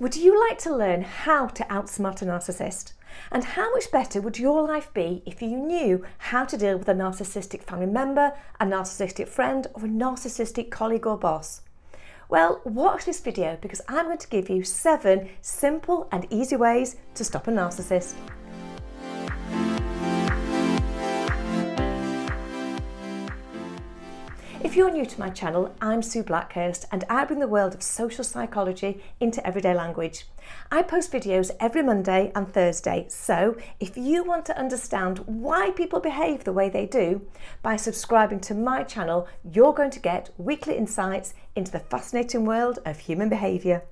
Would you like to learn how to outsmart a narcissist? And how much better would your life be if you knew how to deal with a narcissistic family member, a narcissistic friend, or a narcissistic colleague or boss? Well, watch this video because I'm going to give you seven simple and easy ways to stop a narcissist. If you're new to my channel, I'm Sue Blackhurst and I bring the world of social psychology into everyday language. I post videos every Monday and Thursday, so if you want to understand why people behave the way they do, by subscribing to my channel, you're going to get weekly insights into the fascinating world of human behaviour.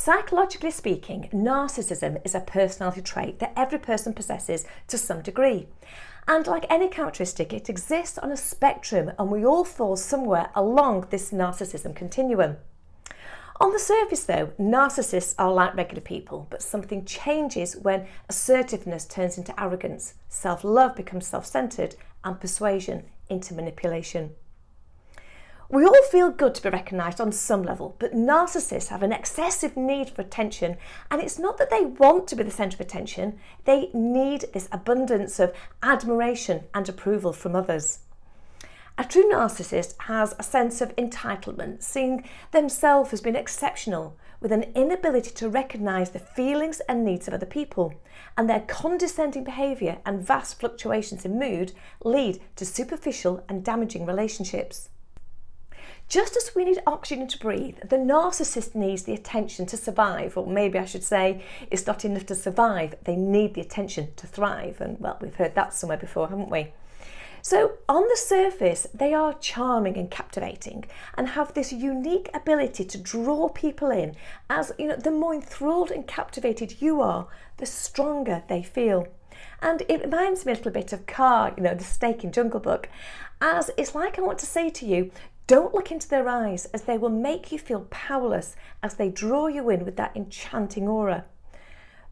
Psychologically speaking, narcissism is a personality trait that every person possesses to some degree. And like any characteristic, it exists on a spectrum and we all fall somewhere along this narcissism continuum. On the surface though, narcissists are like regular people, but something changes when assertiveness turns into arrogance, self-love becomes self-centred and persuasion into manipulation. We all feel good to be recognised on some level, but narcissists have an excessive need for attention, and it's not that they want to be the centre of attention, they need this abundance of admiration and approval from others. A true narcissist has a sense of entitlement, seeing themselves as being exceptional, with an inability to recognise the feelings and needs of other people, and their condescending behaviour and vast fluctuations in mood lead to superficial and damaging relationships. Just as we need oxygen to breathe, the narcissist needs the attention to survive, or maybe I should say it's not enough to survive, they need the attention to thrive. And well, we've heard that somewhere before, haven't we? So on the surface, they are charming and captivating and have this unique ability to draw people in as, you know, the more enthralled and captivated you are, the stronger they feel. And it reminds me a little bit of Kaa, you know, the snake in Jungle Book, as it's like I want to say to you, don't look into their eyes as they will make you feel powerless as they draw you in with that enchanting aura.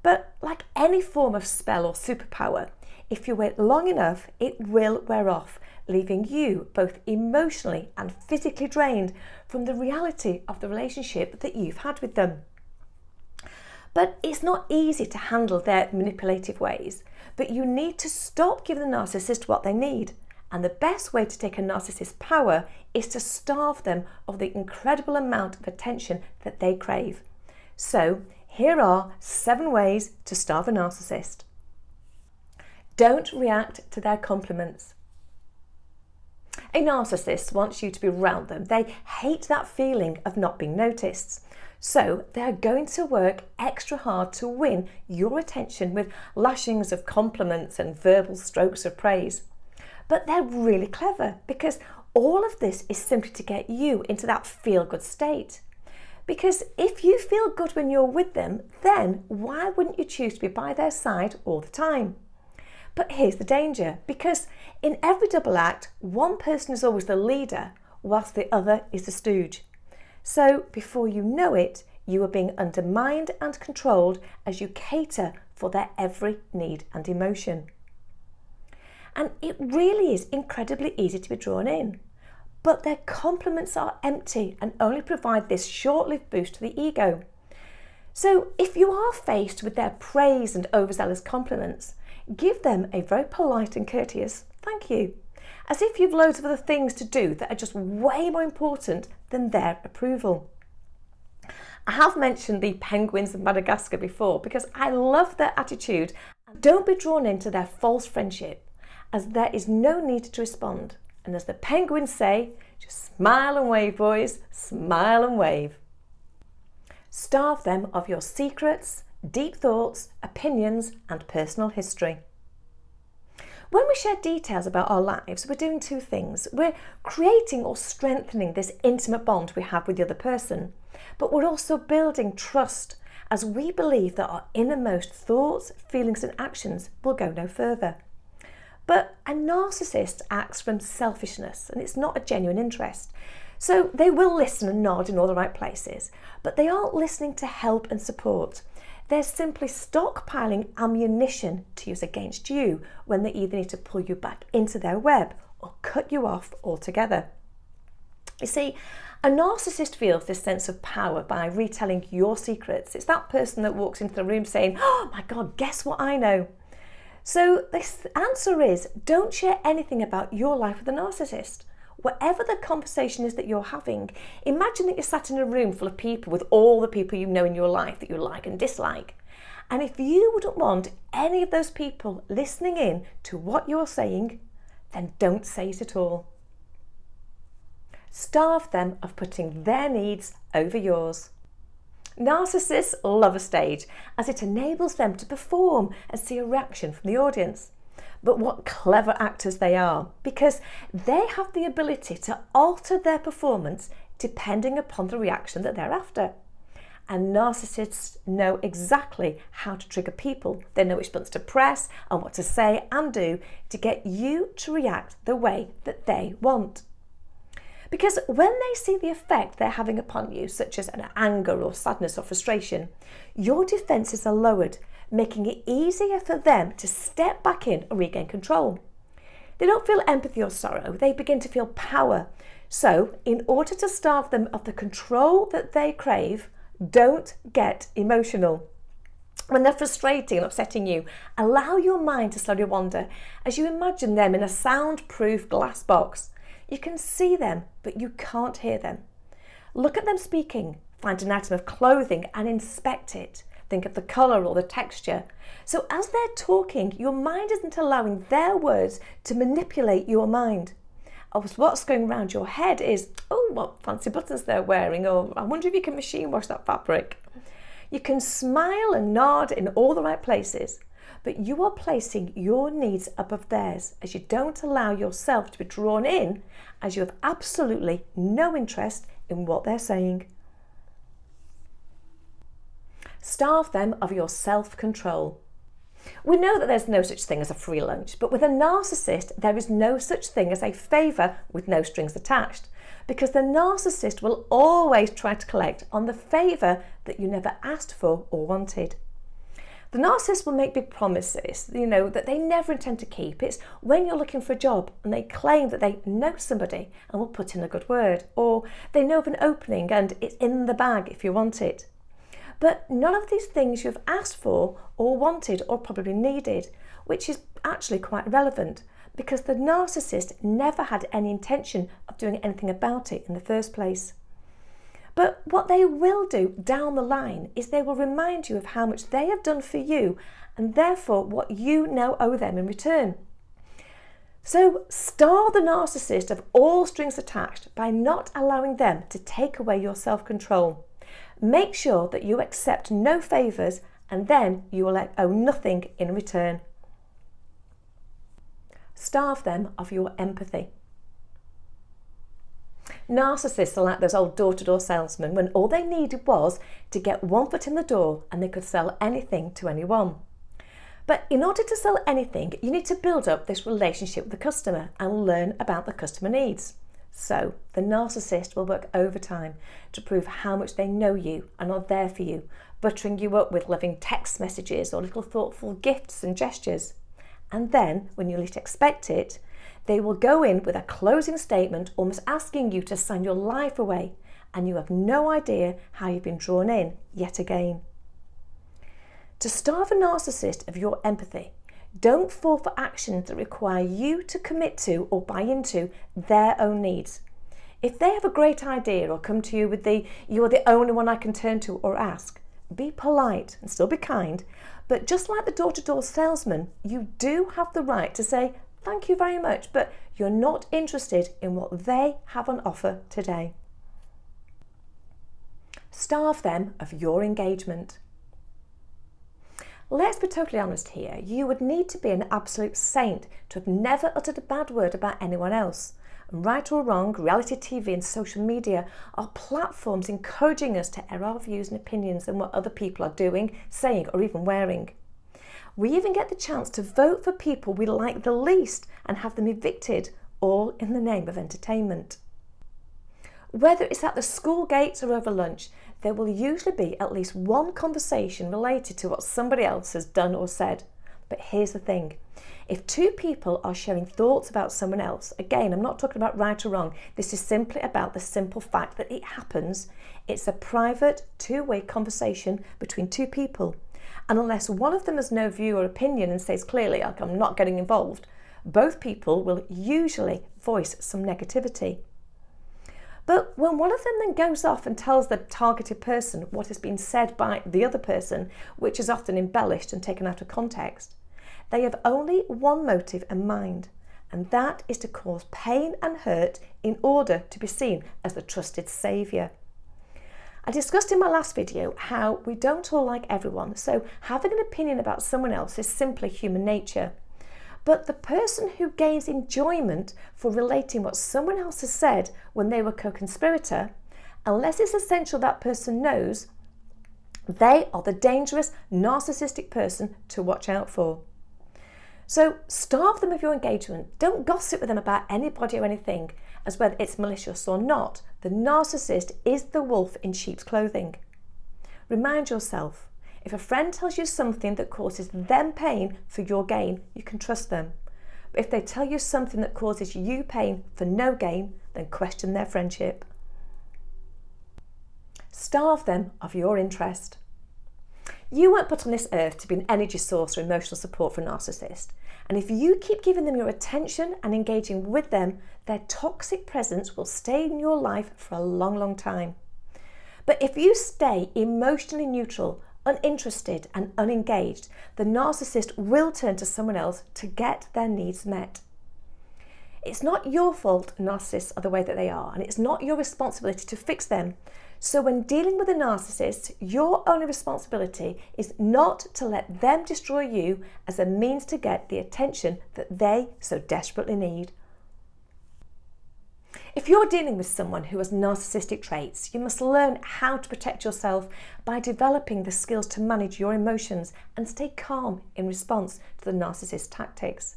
But like any form of spell or superpower, if you wait long enough, it will wear off, leaving you both emotionally and physically drained from the reality of the relationship that you've had with them. But it's not easy to handle their manipulative ways, but you need to stop giving the narcissist what they need and the best way to take a narcissist's power is to starve them of the incredible amount of attention that they crave. So here are seven ways to starve a narcissist. Don't react to their compliments. A narcissist wants you to be around them. They hate that feeling of not being noticed. So they're going to work extra hard to win your attention with lashings of compliments and verbal strokes of praise. But they're really clever because all of this is simply to get you into that feel good state. Because if you feel good when you're with them, then why wouldn't you choose to be by their side all the time? But here's the danger, because in every double act, one person is always the leader, whilst the other is the stooge. So before you know it, you are being undermined and controlled as you cater for their every need and emotion and it really is incredibly easy to be drawn in. But their compliments are empty and only provide this short-lived boost to the ego. So if you are faced with their praise and overzealous compliments, give them a very polite and courteous thank you, as if you've loads of other things to do that are just way more important than their approval. I have mentioned the penguins of Madagascar before because I love their attitude. Don't be drawn into their false friendship as there is no need to respond. And as the penguins say, just smile and wave, boys, smile and wave. Starve them of your secrets, deep thoughts, opinions, and personal history. When we share details about our lives, we're doing two things. We're creating or strengthening this intimate bond we have with the other person, but we're also building trust as we believe that our innermost thoughts, feelings and actions will go no further. But a narcissist acts from selfishness and it's not a genuine interest. So they will listen and nod in all the right places, but they aren't listening to help and support. They're simply stockpiling ammunition to use against you when they either need to pull you back into their web or cut you off altogether. You see, A narcissist feels this sense of power by retelling your secrets. It's that person that walks into the room saying, Oh my God, guess what I know? So, the answer is don't share anything about your life with a narcissist. Whatever the conversation is that you're having, imagine that you're sat in a room full of people with all the people you know in your life that you like and dislike. And if you wouldn't want any of those people listening in to what you're saying, then don't say it at all. Starve them of putting their needs over yours. Narcissists love a stage as it enables them to perform and see a reaction from the audience. But what clever actors they are because they have the ability to alter their performance depending upon the reaction that they're after. And narcissists know exactly how to trigger people. They know which buttons to press and what to say and do to get you to react the way that they want. Because when they see the effect they're having upon you, such as an anger or sadness or frustration, your defences are lowered, making it easier for them to step back in and regain control. They don't feel empathy or sorrow, they begin to feel power. So, in order to starve them of the control that they crave, don't get emotional. When they're frustrating and upsetting you, allow your mind to slowly wander as you imagine them in a soundproof glass box. You can see them, but you can't hear them. Look at them speaking, find an item of clothing and inspect it. Think of the colour or the texture. So as they're talking, your mind isn't allowing their words to manipulate your mind. Oh, Obviously, what's going around your head is, oh, what fancy buttons they're wearing, or I wonder if you can machine wash that fabric. You can smile and nod in all the right places, but you are placing your needs above theirs as you don't allow yourself to be drawn in as you have absolutely no interest in what they're saying. Starve them of your self-control. We know that there's no such thing as a free lunch, but with a narcissist, there is no such thing as a favour with no strings attached, because the narcissist will always try to collect on the favour that you never asked for or wanted. The narcissist will make big promises, you know, that they never intend to keep. It's when you're looking for a job and they claim that they know somebody and will put in a good word, or they know of an opening and it's in the bag if you want it. But none of these things you've asked for or wanted or probably needed, which is actually quite relevant because the narcissist never had any intention of doing anything about it in the first place. But what they will do down the line is they will remind you of how much they have done for you and therefore what you now owe them in return. So starve the narcissist of all strings attached by not allowing them to take away your self-control. Make sure that you accept no favours and then you will owe nothing in return. Starve them of your empathy. Narcissists are like those old door-to-door -door salesmen when all they needed was to get one foot in the door and they could sell anything to anyone. But in order to sell anything, you need to build up this relationship with the customer and learn about the customer needs. So the narcissist will work overtime to prove how much they know you and are there for you, buttering you up with loving text messages or little thoughtful gifts and gestures. And then, when you least expect it, they will go in with a closing statement almost asking you to sign your life away and you have no idea how you've been drawn in yet again. To starve a narcissist of your empathy, don't fall for actions that require you to commit to or buy into their own needs. If they have a great idea or come to you with the, you are the only one I can turn to or ask, be polite and still be kind, but just like the door-to-door -door salesman, you do have the right to say, thank you very much, but you're not interested in what they have on offer today. Starve them of your engagement. Let's be totally honest here. You would need to be an absolute saint to have never uttered a bad word about anyone else. right or wrong, reality TV and social media are platforms encouraging us to air our views and opinions on what other people are doing, saying or even wearing. We even get the chance to vote for people we like the least and have them evicted, all in the name of entertainment. Whether it's at the school gates or over lunch, there will usually be at least one conversation related to what somebody else has done or said. But here's the thing. If two people are sharing thoughts about someone else, again, I'm not talking about right or wrong, this is simply about the simple fact that it happens. It's a private, two-way conversation between two people. And unless one of them has no view or opinion and says clearly, like, I'm not getting involved, both people will usually voice some negativity. But when one of them then goes off and tells the targeted person what has been said by the other person, which is often embellished and taken out of context, they have only one motive in mind, and that is to cause pain and hurt in order to be seen as the trusted saviour. I discussed in my last video how we don't all like everyone, so having an opinion about someone else is simply human nature. But the person who gains enjoyment for relating what someone else has said when they were co-conspirator, unless it's essential that person knows, they are the dangerous narcissistic person to watch out for. So starve them of your engagement. Don't gossip with them about anybody or anything, as whether it's malicious or not. The narcissist is the wolf in sheep's clothing. Remind yourself, if a friend tells you something that causes them pain for your gain, you can trust them. But if they tell you something that causes you pain for no gain, then question their friendship. Starve them of your interest. You weren't put on this earth to be an energy source or emotional support for a narcissist. And if you keep giving them your attention and engaging with them, their toxic presence will stay in your life for a long, long time. But if you stay emotionally neutral uninterested and unengaged, the narcissist will turn to someone else to get their needs met. It's not your fault narcissists are the way that they are, and it's not your responsibility to fix them. So when dealing with a narcissist, your only responsibility is not to let them destroy you as a means to get the attention that they so desperately need. If you're dealing with someone who has narcissistic traits, you must learn how to protect yourself by developing the skills to manage your emotions and stay calm in response to the narcissist's tactics.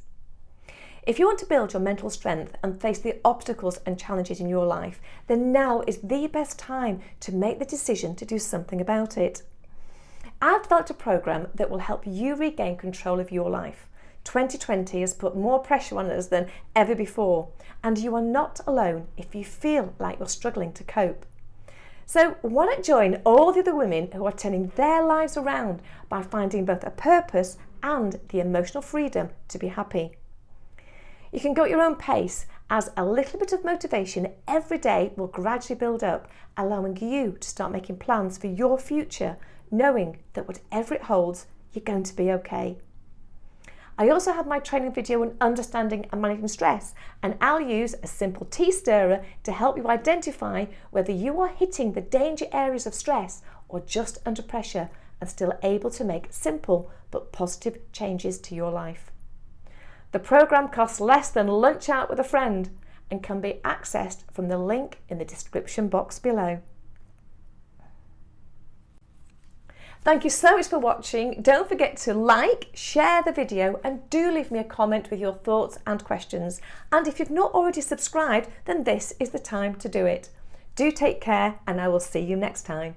If you want to build your mental strength and face the obstacles and challenges in your life, then now is the best time to make the decision to do something about it. I've developed a program that will help you regain control of your life. 2020 has put more pressure on us than ever before, and you are not alone if you feel like you're struggling to cope. So why not join all the other women who are turning their lives around by finding both a purpose and the emotional freedom to be happy. You can go at your own pace as a little bit of motivation every day will gradually build up, allowing you to start making plans for your future, knowing that whatever it holds, you're going to be okay. I also have my training video on understanding and managing stress and I'll use a simple tea stirrer to help you identify whether you are hitting the danger areas of stress or just under pressure and still able to make simple but positive changes to your life. The programme costs less than lunch out with a friend and can be accessed from the link in the description box below. Thank you so much for watching. Don't forget to like, share the video and do leave me a comment with your thoughts and questions. And if you've not already subscribed, then this is the time to do it. Do take care and I will see you next time.